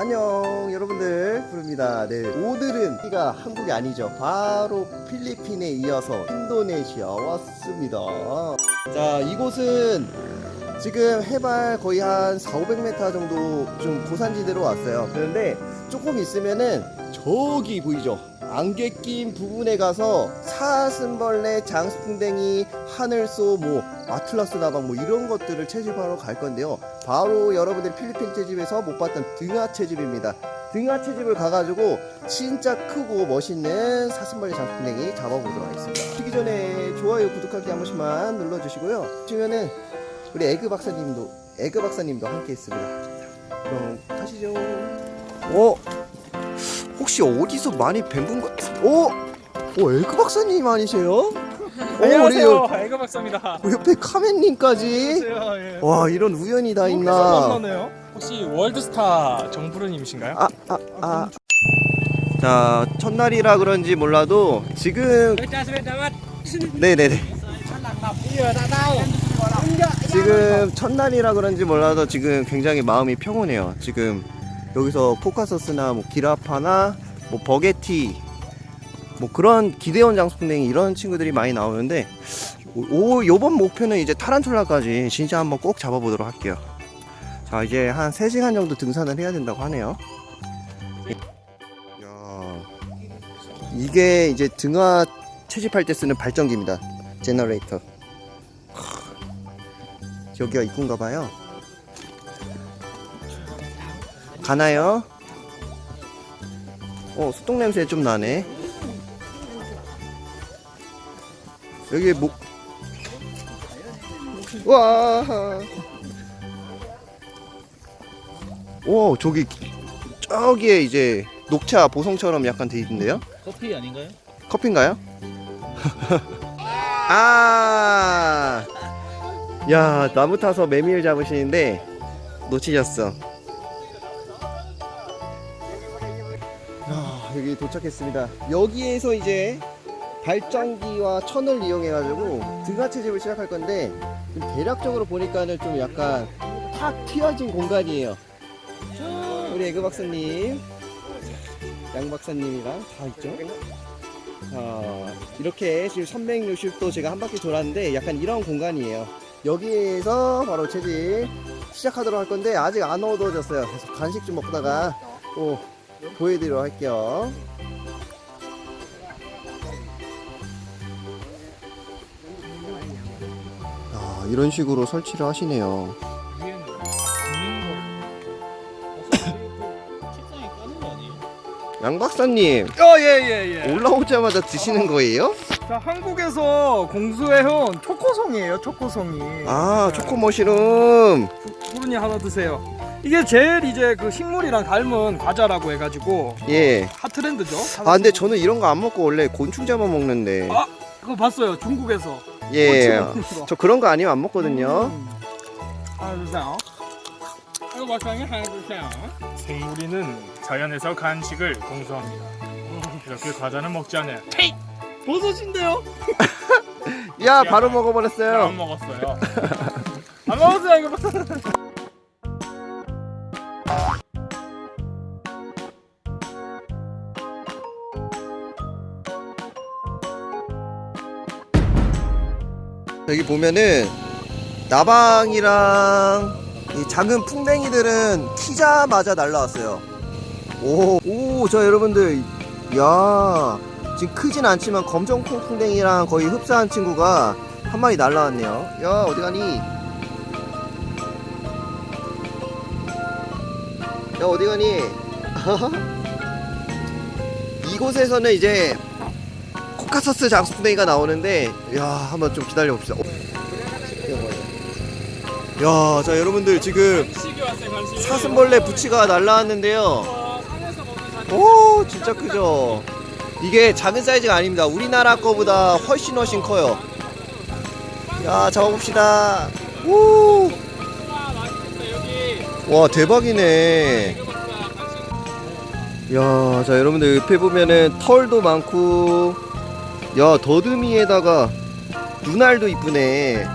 안녕 여러분들. 부릅니다. 네 오늘은 여기가 한국이 아니죠. 바로 필리핀에 이어서 인도네시아 왔습니다. 자 이곳은 지금 해발 거의 한 4, 500m 정도 좀 고산지대로 왔어요. 그런데 조금 있으면은 저기 보이죠 안개 낀 부분에 가서 사슴벌레, 장수풍뎅이, 하늘소, 뭐 아틀라스 나방 뭐 이런 것들을 채집하러 갈 건데요. 바로 여러분들 필리핀 채집에서 못 봤던 등화 채집입니다. 등화 채집을 가가지고 진짜 크고 멋있는 사슴벌레, 장수풍뎅이 잡아보도록 하겠습니다. 보시기 전에 좋아요, 구독하기 한 번씩만 눌러주시고요. 주면은 우리 에그 박사님도 에그 박사님도 함께 있습니다. 자, 그럼 가시죠. 어? 혹시 어디서 많이 뵌분 같... 어? 어, 에그 박사님 아니세요? 어, 안녕하세요. 옆- 에그 박사입니다. 옆에 카멘님까지. 예. 와 이런 우연이 다 있나. 혹시 월드스타 정부르님이신가요? 아 아 아 자 첫날이라 그런지 몰라도 지금 네네네 지금 첫날이라 그런지 몰라도 지금 굉장히 마음이 평온해요 지금 여기서 포카서스나 뭐 기라파나 뭐 버게티 뭐 그런 기대원 장수풍뎅이 이런 친구들이 많이 나오는데 오 요번 목표는 이제 타란툴라까지 진짜 한번 꼭 잡아보도록 할게요. 자 이제 한 3시간 정도 등산을 해야 된다고 하네요. 야, 이게 이제 등화 채집할 때 쓰는 발전기입니다. Generator. 여기가 입구인가 봐요. 가나요? 어 소똥 냄새 좀 나네 여기 목 와. 오, 저기 저기에 이제 녹차 보송처럼 약간 돼 있는데요? 커피 아닌가요? 커피인가요? 아. 야, 나무 타서 메밀 잡으시는데 놓치셨어. 여기 도착했습니다. 여기에서 이제 발전기와 천을 이용해 가지고 등하 채집을 시작할 건데 좀 대략적으로 보니까는 좀 약간 탁 튀어진 공간이에요. 우리 에그 박사님, 양 박사님이랑 다 있죠. 자, 이렇게 지금 360도 제가 한 바퀴 돌았는데 약간 이런 공간이에요. 여기에서 바로 채집 시작하도록 할 건데 아직 안 어두워졌어요. 그래서 간식 좀 먹다가 또 보여드리도록 할게요. 아, 이런 식으로 설치를 하시네요. 양 박사님 거. 어예예 예. 올라오자마자 드시는 거예요? 자 한국에서 공수해온 초코송이에요. 초코송이. 아 초코 머시룸 부르니 하나 드세요. 이게 제일 이제 그 식물이랑 닮은 과자라고 해가지고 예. 핫트렌드죠. 아 근데 저는 이런 거 안 먹고 원래 곤충 잡아 먹는데 아 그거 봤어요. 중국에서. 예. 저 그런 거 아니면 안 먹거든요. 음. 하나 주세요. 이거 맛있게 하나 주세요. 생물이는 자연에서 간식을 공수합니다. 이렇게 과자는 먹지 않아요. 테이! 버섯인데요? 야 바로 안 먹어버렸어요. 먹었어요. 안 먹었어요 이거. 여기 보면은 나방이랑 이 작은 풍뎅이들은 키자마자 날라왔어요. 오, 오, 자 여러분들, 야 지금 크진 않지만 검정콩 풍뎅이랑 거의 흡사한 친구가 한 마리 날라왔네요. 야 어디 가니? 야 어디 가니? 이곳에서는 이제 코카서스 장수풍뎅이가 나오는데 야 한번 좀 기다려 봅시다. 야, 자 여러분들 지금. 사슴벌레 부치가 날라왔는데요. 어, 오, 진짜 크죠. 이게 작은 사이즈가 아닙니다. 우리나라 거보다 훨씬 훨씬 커요. 야, 잡아봅시다. 오, 와 대박이네. 야, 자 여러분들 옆에 보면은 털도 많고, 야 더듬이에다가 눈알도 이쁘네.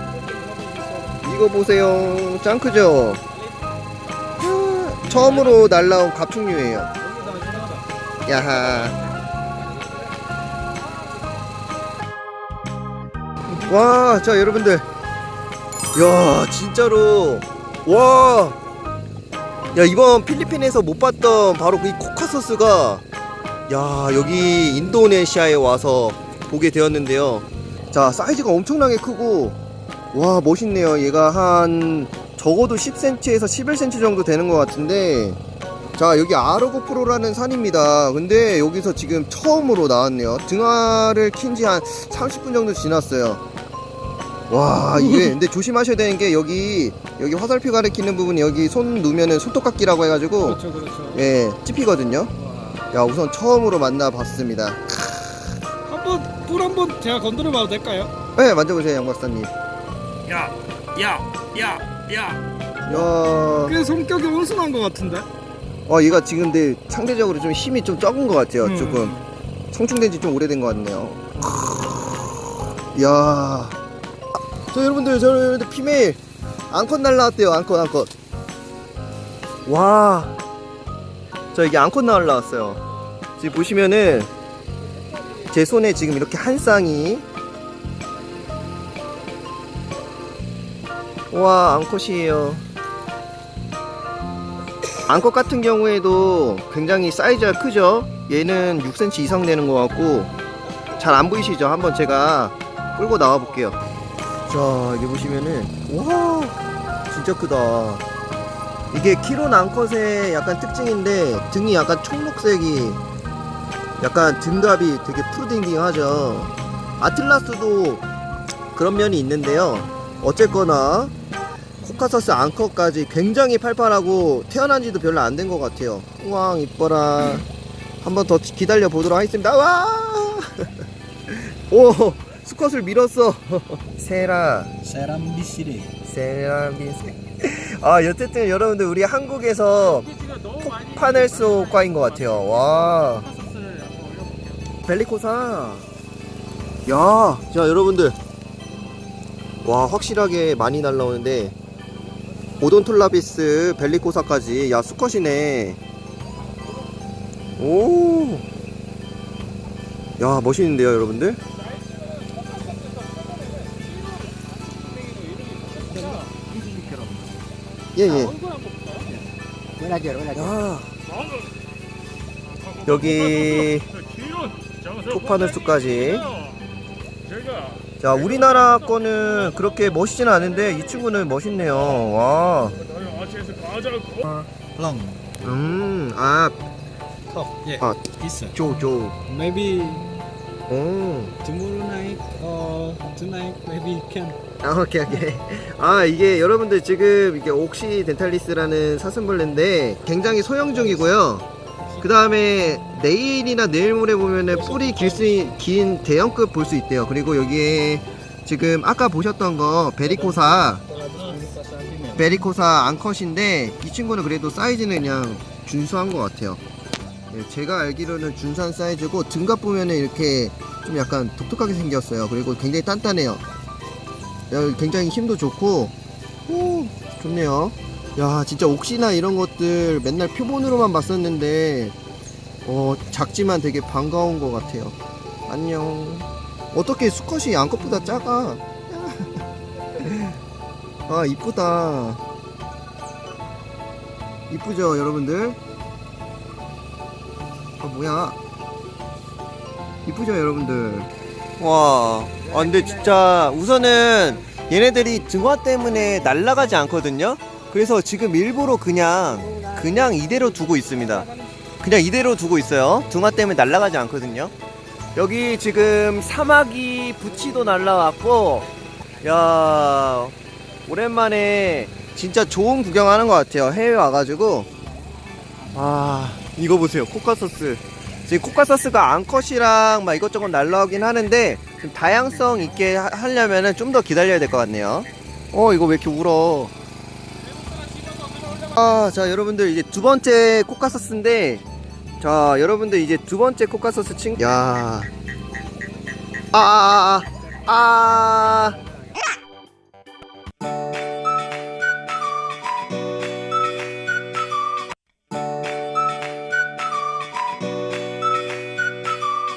이거 보세요. 짱 크죠? 아, 처음으로 날라온 갑충류예요. 야하. 와, 자 여러분들, 야 진짜로 와, 야 이번 필리핀에서 못 봤던 바로 그이 코카소스가 야 여기 인도네시아에 와서 보게 되었는데요. 자 사이즈가 엄청나게 크고 와 멋있네요. 얘가 한 적어도 10cm에서 11cm 정도 되는 것 같은데 자 여기 아르고 프로라는 산입니다 근데 여기서 지금 처음으로 나왔네요 등화를 킨 지 한 30분 정도 지났어요 와 이게 근데 조심하셔야 되는 게 여기 여기 화살표 가리키는 부분 여기 손 누면은 손톱깎이라고 해가지고 그렇죠 그렇죠. 예 찝히거든요 야 우선 처음으로 만나봤습니다 뿔 한번 제가 건드려 봐도 될까요? 네 만져보세요 양 박사님. 야, 야, 야, 야. 야. 꽤 성격이 온순한 것 같은데. 어, 얘가 지금 근데 상대적으로 좀 힘이 좀 적은 것 같아요 음. 조금. 성충된 지 좀 오래된 것 같네요. 이야. 자 여러분들 저 여러분들 피메일. 앙컷 날라왔대요 앙컷 앙컷. 와자 이게 앙컷 날라왔어요. 지금 보시면은 제 손에 지금 이렇게 한 쌍이. 와 앙컷이에요. 앙컷 같은 경우에도 굉장히 사이즈가 크죠? 얘는 6cm 이상 되는 것 같고 잘 안 보이시죠? 한번 제가 끌고 나와 볼게요. 자 여기 보시면은 와 진짜 크다. 이게 키론 앙컷의 약간 특징인데 등이 약간 청록색이 약간 등갑이 되게 푸르딩딩하죠 아틀라스도 그런 면이 있는데요 어쨌거나 코카서스 앙컷까지 굉장히 팔팔하고 태어난 지도 별로 안 된 것 같아요. 우왕 이뻐라. 한번 더 기다려 보도록 하겠습니다. 와! 오! 수컷을 밀었어. 세라. 세람비시리. 세라빈세. 아, 여쨌든 여러분들 우리 한국에서 파넬소 과인 것 같아요. 와. 벨리코사. 야, 자 여러분들. 와, 확실하게 많이 날라오는데 오돈톨라비스 벨리코사까지 야 수컷이네. 오. 야, 멋있는데요, 여러분들? 예, 예. 야. 여기 토파늘 수까지. 자, 우리나라 거는 그렇게 멋있지는 않은데 이 친구는 멋있네요. 와. long 음, 아, top yeah 아, it's 조조. maybe 오. tomorrow night or tonight maybe can 아, 오케이, 오케이. 아, 이게 여러분들 지금 이게 옥시 덴탈리스라는 사슴벌레인데 굉장히 소형 중이고요. 그 다음에 내일이나 내일 모레 보면은 뿌리 길 수, 긴 대형급 볼 수 있대요. 그리고 여기에 지금 아까 보셨던 거 베리코사, 베리코사 앙컷인데 이 친구는 그래도 사이즈는 그냥 준수한 것 같아요. 네, 제가 알기로는 준수한 사이즈고 등갑 보면은 이렇게 좀 약간 독특하게 생겼어요. 그리고 굉장히 단단해요. 야, 굉장히 힘도 좋고 오 좋네요 야 진짜 옥시나 이런 것들 맨날 표본으로만 봤었는데 어 작지만 되게 반가운 것 같아요. 안녕. 어떻게 수컷이 양컷보다 작아? 아 이쁘다. 이쁘죠 여러분들? 아 뭐야? 이쁘죠 여러분들? 와, 아 근데 진짜 우선은 얘네들이 등화 때문에 날아가지 않거든요. 그래서 지금 일부러 그냥 그냥 이대로 두고 있습니다. 그냥 이대로 두고 있어요. 등화 때문에 날아가지 않거든요. 여기 지금 사마귀 부치도 날라왔고, 야 오랜만에 진짜 좋은 구경하는 것 같아요. 해외 와가지고, 아 이거 보세요, 코카서스. 지금 코카서스가 암컷이랑 막 이것저것 날라오긴 하는데 좀 다양성 있게 하- 하려면은 좀더 기다려야 될 것 같네요. 어 이거 왜 이렇게 울어? 아 자 여러분들 이제 두 번째 코카서스인데 자 여러분들 이제 두 번째 코카서스 친. 야. 아 아 아 아 아, 아, 아, 아.